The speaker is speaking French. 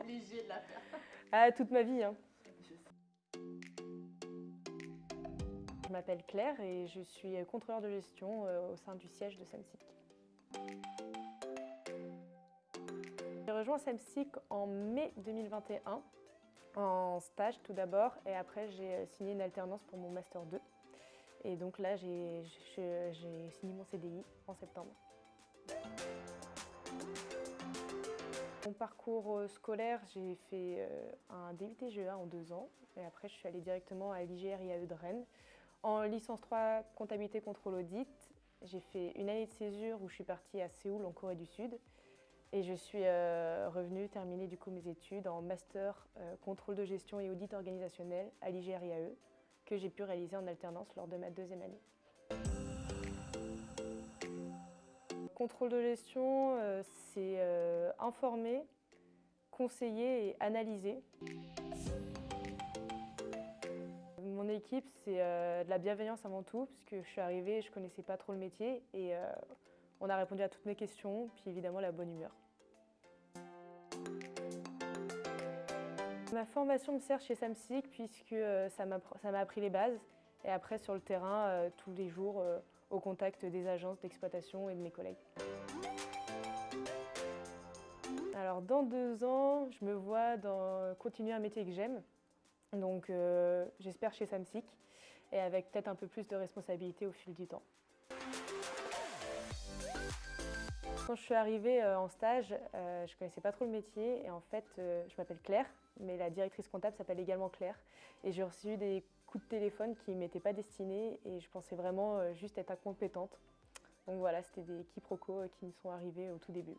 Obligé de la. Ah, toute ma vie. Hein. Je m'appelle Claire et je suis contrôleur de gestion euh, au sein du siège de Samsic. J'ai rejoint Samsic en mai 2021 en stage tout d'abord et après j'ai signé une alternance pour mon Master 2. Et donc là j'ai signé mon CDI en septembre. Mon parcours euh, scolaire, j'ai fait euh, un DUT GEA en deux ans et après je suis allée directement à l'IGR IAE de Rennes. En licence 3 comptabilité contrôle audit, j'ai fait une année de césure où je suis partie à Séoul en Corée du Sud et je suis euh, revenue terminer du coup mes études en master contrôle de gestion et audit organisationnel à l'IGR IAE que j'ai pu réaliser en alternance lors de ma deuxième année. Contrôle de gestion, euh, c'est euh, informer, conseiller et analyser. Mon équipe, c'est euh, de la bienveillance avant tout, puisque je suis arrivée, je ne connaissais pas trop le métier et on a répondu à toutes mes questions, puis évidemment la bonne humeur. Ma formation me sert chez Samsic puisque ça m'a appris les bases et après sur le terrain, tous les jours, au contact des agences d'exploitation et de mes collègues. Alors dans deux ans, je me vois dans, continuer un métier que j'aime, donc euh, j'espère chez Samsic, et avec peut-être un peu plus de responsabilité au fil du temps. Quand je suis arrivée euh, en stage, euh, je ne connaissais pas trop le métier et en fait, je m'appelle Claire, mais la directrice comptable s'appelle également Claire. Et j'ai reçu des coup de téléphone qui ne m'étaient pas destinés et je pensais vraiment euh, juste être incompétente. Donc voilà, c'était des quiproquos euh, qui me sont arrivés au tout début.